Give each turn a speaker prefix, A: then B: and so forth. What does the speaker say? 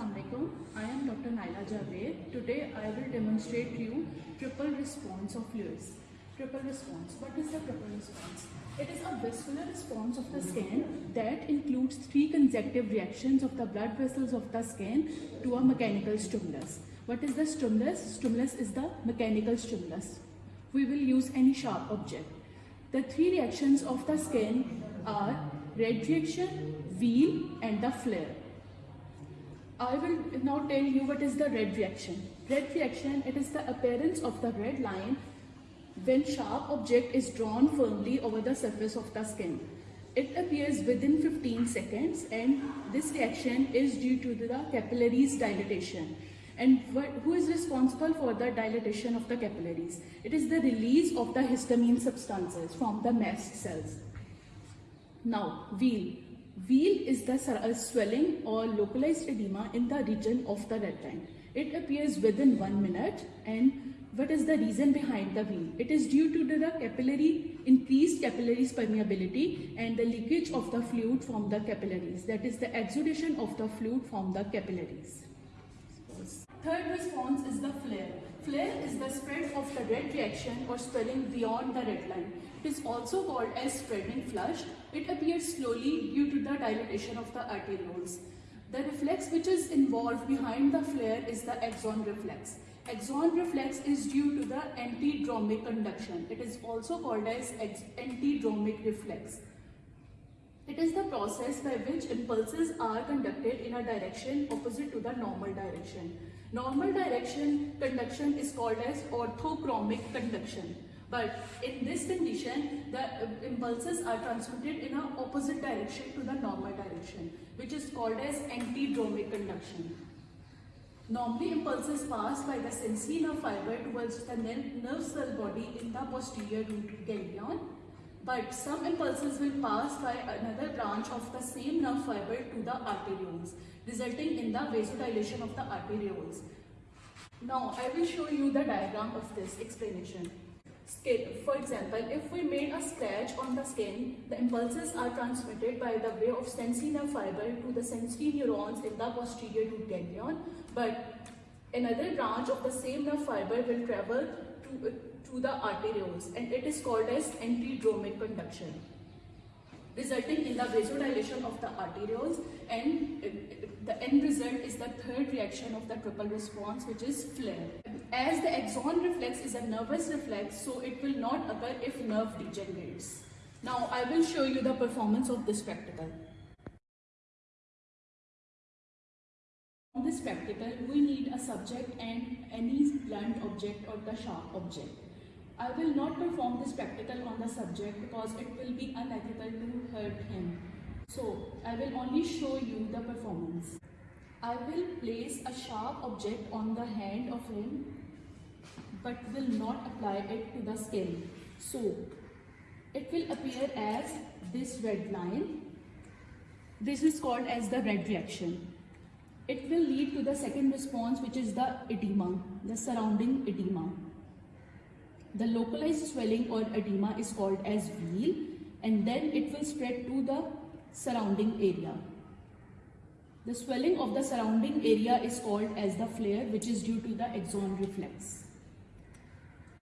A: Assalamualaikum. I am Dr. Naila Javed. Today I will demonstrate to you triple response of Lewis. Triple response. What is the triple response? It is a visceral response of the skin that includes three consecutive reactions of the blood vessels of the skin to a mechanical stimulus. What is the stimulus? Stimulus is the mechanical stimulus. We will use any sharp object. The three reactions of the skin are red reaction, wheal and the flare. I will now tell you what is the red reaction. Red reaction, it is the appearance of the red line when sharp object is drawn firmly over the surface of the skin. It appears within 15 seconds and this reaction is due to the capillaries dilatation. And who is responsible for the dilatation of the capillaries? It is the release of the histamine substances from the mast cells. Now, wheal. Wheal is the uh, swelling or localized edema in the region of the red line. It appears within one minute and what is the reason behind the wheal? It is due to the capillary, increased capillaries permeability and the leakage of the fluid from the capillaries. That is the exudation of the fluid from the capillaries. Third response the flare. Flare is the spread of the red reaction or swelling beyond the red line. It is also called as spreading flush. It appears slowly due to the dilatation of the arterioles. The reflex which is involved behind the flare is the axon reflex. Axon reflex is due to the antidromic conduction. It is also called as antidromic reflex. It is the process by which impulses are conducted in a direction opposite to the normal direction. Normal direction conduction is called as orthodromic conduction. But in this condition, the impulses are transmitted in an opposite direction to the normal direction, which is called as antidromic conduction. Normally, impulses pass by the sensory nerve fiber towards the nerve cell body in the posterior root ganglion. But some impulses will pass by another branch of the same nerve fiber to the arterioles resulting in the vasodilation of the arterioles. Now, I will show you the diagram of this explanation. For example, if we made a scratch on the skin, the impulses are transmitted by the way of sensory nerve fiber to the sensory neurons in the posterior root ganglion, but another branch of the same nerve fiber will travel to, uh, to the arterioles and it is called as antidromic conduction resulting in the vasodilation of the arterioles and the end result is the third reaction of the triple response which is flare. As the axon reflex is a nervous reflex so it will not occur if nerve degenerates. Now I will show you the performance of this practical. On this practical we need a subject and any blunt object or the sharp object. I will not perform this practical on the subject because it will be unethical to hurt him. So, I will only show you the performance. I will place a sharp object on the hand of him but will not apply it to the skin. So, it will appear as this red line. This is called as the red reaction. It will lead to the second response which is the edema, the surrounding edema. The localized swelling or edema is called as wheal and then it will spread to the surrounding area. The swelling of the surrounding area is called as the flare which is due to the axon reflex.